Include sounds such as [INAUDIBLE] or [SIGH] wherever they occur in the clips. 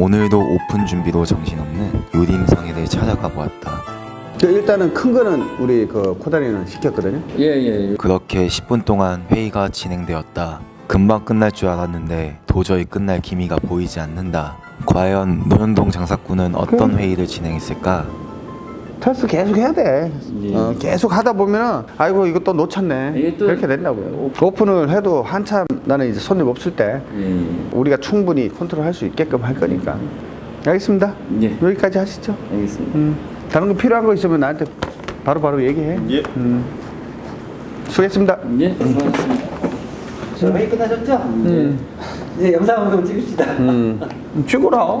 오늘도 오픈 준비로 정신없는 요림상에를 찾아가 보았다. 그 일단은 큰 거는 우리 그 코다리는 시켰거든요. 예예. 그렇게 10분 동안 회의가 진행되었다. 금방 끝날 줄 알았는데 도저히 끝날 기미가 보이지 않는다. 과연 노현동 장사꾼은 어떤 회의를 진행했을까? 테스트 계속 해야 돼. 예. 어, 계속 하다 보면은 아이고 이거 또 놓쳤네. 또- 그렇게 된다고요. 오픈을 해도 한참 나는 이제 손님 없을 때 예. 우리가 충분히 컨트롤할 수 있게끔 할 거니까. 알겠습니다. 예. 여기까지 하시죠. 알겠습니다. 음. 다른 거 필요한 거 있으면 나한테 바로바로 얘기해. 예. 음. 수고했습니다. 예. 수고하셨습니다. 저 회의 끝나셨죠? 음. 네, 영상 한번 찍읍시다. 음. 죽어라. [LAUGHS]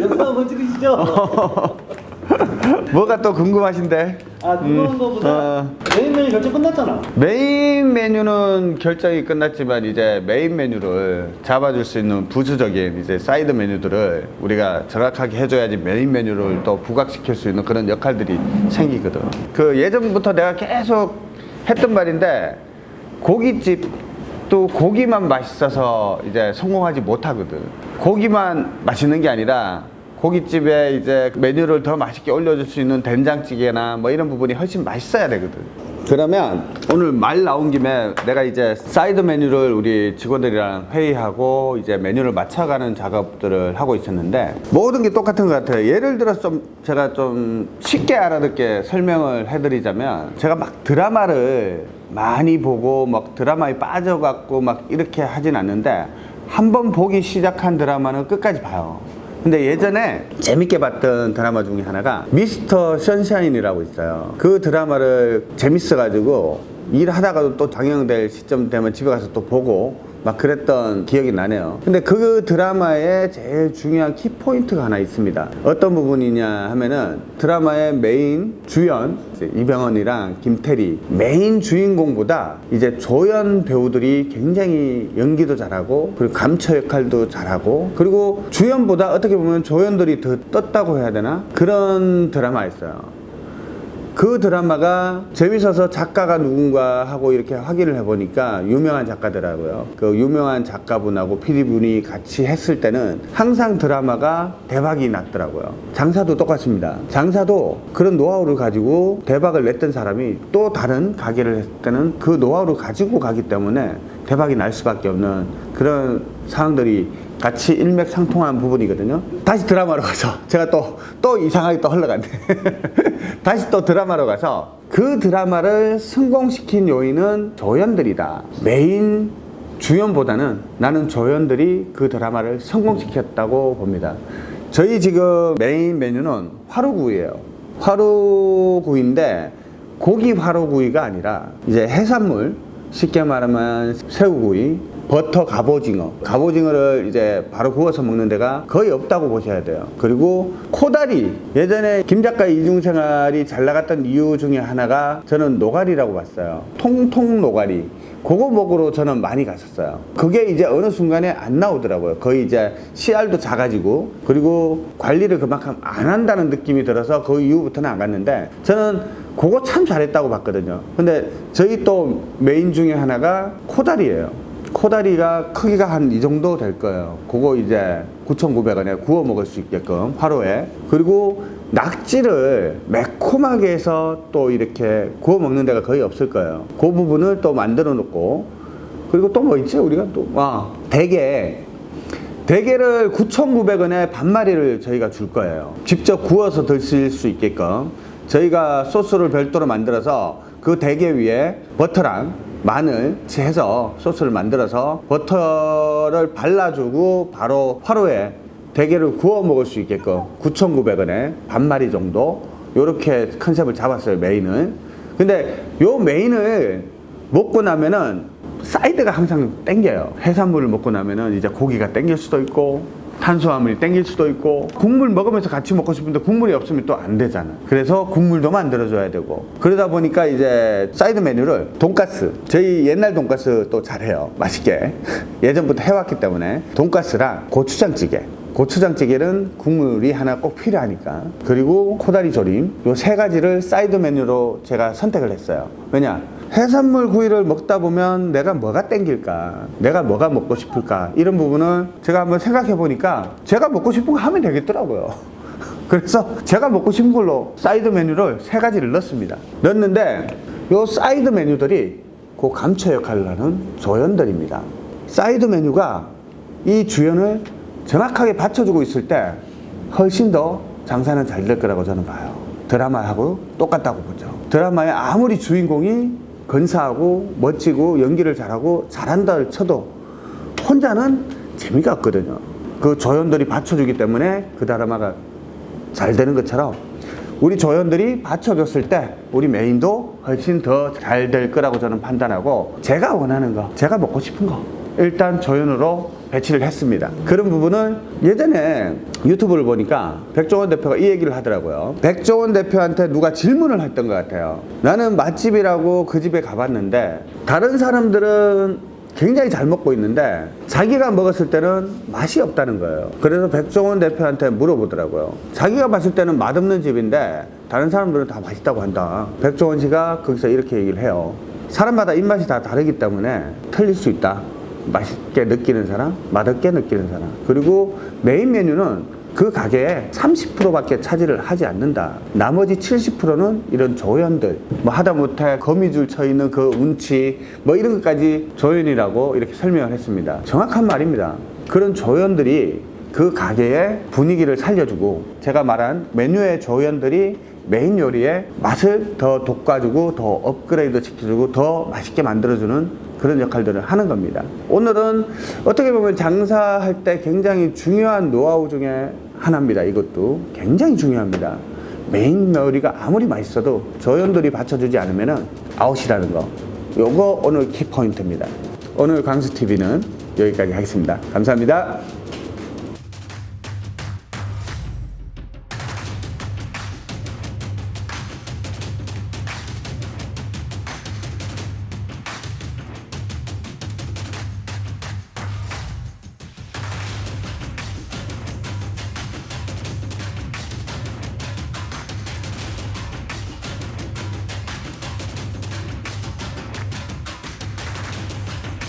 영상 한번 찍으시죠. [LAUGHS] [LAUGHS] 뭐가 또 궁금하신데? 아, 궁금한 음. 거보다 어. 메인 메뉴 결정 끝났잖아. 메인 메뉴는 결정이 끝났지만 이제 메인 메뉴를 잡아줄 수 있는 부수적인 이제 사이드 메뉴들을 우리가 정확하게 해줘야지 메인 메뉴를 또 부각시킬 수 있는 그런 역할들이 생기거든. 그 예전부터 내가 계속 했던 말인데 고깃집 또 고기만 맛있어서 이제 성공하지 못하거든. 고기만 맛있는 게 아니라 고깃집에 이제 메뉴를 더 맛있게 올려줄 수 있는 된장찌개나 뭐 이런 부분이 훨씬 맛있어야 되거든. 그러면 오늘 말 나온 김에 내가 이제 사이드 메뉴를 우리 직원들이랑 회의하고 이제 메뉴를 맞춰가는 작업들을 하고 있었는데 모든 게 똑같은 것 같아요. 예를 들어서 좀 제가 좀 쉽게 알아듣게 설명을 해드리자면 제가 막 드라마를 많이 보고 막 드라마에 빠져갖고 막 이렇게 하진 않는데 한 번 보기 시작한 드라마는 끝까지 봐요. 근데 예전에 재밌게 봤던 드라마 중에 하나가 미스터 선샤인이라고 있어요. 그 드라마를 재밌어가지고 일하다가도 또 방영될 시점 되면 집에 가서 또 보고 막 그랬던 기억이 나네요. 근데 그 드라마에 제일 중요한 키포인트가 하나 있습니다. 어떤 부분이냐 하면은 드라마의 메인 주연 이병헌이랑 김태리 메인 주인공보다 이제 조연 배우들이 굉장히 연기도 잘하고 그리고 감초 역할도 잘하고 그리고 주연보다 어떻게 보면 조연들이 더 떴다고 해야 되나 그런 드라마였어요. 그 드라마가 재밌어서 작가가 누군가 하고 이렇게 확인을 해보니까 유명한 작가더라고요. 그 유명한 작가분하고 PD분이 같이 했을 때는 항상 드라마가 대박이 났더라고요. 장사도 똑같습니다. 장사도 그런 노하우를 가지고 대박을 냈던 사람이 또 다른 가게를 했을 때는 그 노하우를 가지고 가기 때문에 대박이 날 수밖에 없는 그런 상황들이 같이 일맥상통한 부분이거든요. 다시 드라마로 가서 [LAUGHS] 제가 또 또 이상하게 또 흘러갔네. [LAUGHS] 다시 또 드라마로 가서 그 드라마를 성공시킨 요인은 조연들이다. 메인 주연보다는 나는 조연들이 그 드라마를 성공시켰다고 봅니다. 저희 지금 메인 메뉴는 화로구이예요. 화로구이인데 고기 화로구이가 아니라 이제 해산물 쉽게 말하면 새우구이, 버터 갑오징어. 갑오징어를 이제 바로 구워서 먹는 데가 거의 없다고 보셔야 돼요. 그리고 코다리. 예전에 김 작가 이중생활이 잘 나갔던 이유 중에 하나가 저는 노가리라고 봤어요. 통통 노가리. 그거 먹으러 저는 많이 갔었어요. 그게 이제 어느 순간에 안 나오더라고요. 거의 이제 CR도 작아지고 그리고 관리를 그만큼 안 한다는 느낌이 들어서 그 이후부터는 안 갔는데 저는 그거 참 잘했다고 봤거든요. 근데 저희 또 메인 중에 하나가 코다리예요. 코다리가 크기가 한 이 정도 될 거예요. 그거 이제 9,900원에 구워 먹을 수 있게끔 하루에. 그리고 낙지를 매콤하게 해서 또 이렇게 구워 먹는 데가 거의 없을 거예요. 그 부분을 또 만들어 놓고 그리고 또 뭐 있지 우리가 또 아, 대게 대게를 9,900원에 반마리를 저희가 줄 거예요. 직접 구워서 드실 수 있게끔 저희가 소스를 별도로 만들어서 그 대게 위에 버터랑 마늘 해서 소스를 만들어서 버터를 발라주고 바로 화로에 대게를 구워 먹을 수 있게끔 9,900원에 반마리 정도 이렇게 컨셉을 잡았어요 메인을 근데 요 메인을 먹고 나면은 사이드가 항상 땡겨요. 해산물을 먹고 나면은 이제 고기가 땡길 수도 있고 탄수화물이 땡길 수도 있고 국물 먹으면서 같이 먹고 싶은데 국물이 없으면 또 안 되잖아. 그래서 국물도 만들어줘야 되고. 그러다 보니까 이제 사이드 메뉴를 돈가스. 저희 옛날 돈가스 또 잘해요. 맛있게. [LAUGHS] 예전부터 해왔기 때문에 돈가스랑 고추장찌개. 고추장찌개는 국물이 하나 꼭 필요하니까. 그리고 코다리 조림. 요 세 가지를 사이드 메뉴로 제가 선택을 했어요. 왜냐 해산물 구이를 먹다 보면 내가 뭐가 땡길까? 내가 뭐가 먹고 싶을까? 이런 부분을 제가 한번 생각해 보니까 제가 먹고 싶은 거 하면 되겠더라고요. [LAUGHS] 그래서 제가 먹고 싶은 걸로 사이드 메뉴를 세 가지를 넣습니다. 넣었는데 요 사이드 메뉴들이 그 감초 역할을 하는 조연들입니다. 사이드 메뉴가 이 주연을 정확하게 받쳐주고 있을 때 훨씬 더 장사는 잘 될 거라고 저는 봐요. 드라마하고 똑같다고 보죠. 드라마에 아무리 주인공이 건사하고 멋지고 연기를 잘하고 잘한다 쳐도 혼자는 재미가 없거든요. 그 조연들이 받쳐주기 때문에 그 드라마가 잘 되는 것처럼 우리 조연들이 받쳐줬을 때 우리 메인도 훨씬 더 잘 될 거라고 저는 판단하고 제가 원하는 거, 제가 먹고 싶은 거 일단 조연으로 배치를 했습니다. 그런 부분은 예전에 유튜브를 보니까 백종원 대표가 이 얘기를 하더라고요. 백종원 대표한테 누가 질문을 했던 것 같아요. 나는 맛집이라고 그 집에 가봤는데 다른 사람들은 굉장히 잘 먹고 있는데 자기가 먹었을 때는 맛이 없다는 거예요. 그래서 백종원 대표한테 물어보더라고요. 자기가 봤을 때는 맛없는 집인데 다른 사람들은 다 맛있다고 한다. 백종원 씨가 거기서 이렇게 얘기를 해요. 사람마다 입맛이 다 다르기 때문에 틀릴 수 있다. 맛있게 느끼는 사람, 맛없게 느끼는 사람. 그리고 메인 메뉴는 그 가게에 30%밖에 차지를 하지 않는다. 나머지 70%는 이런 조연들, 뭐 하다못해 거미줄 쳐 있는 그 운치, 뭐 이런 것까지 조연이라고 이렇게 설명을 했습니다. 정확한 말입니다. 그런 조연들이 그 가게의 분위기를 살려주고 제가 말한 메뉴의 조연들이 메인 요리의 맛을 더 돋궈주고 더 업그레이드 시켜주고 더 맛있게 만들어주는 그런 역할들을 하는 겁니다. 오늘은 어떻게 보면 장사할 때 굉장히 중요한 노하우 중에 하나입니다. 이것도 굉장히 중요합니다. 메인 요리가 아무리 맛있어도 조연들이 받쳐주지 않으면 아웃이라는 거. 요거 오늘 키포인트입니다. 오늘 강수TV는 여기까지 하겠습니다. 감사합니다.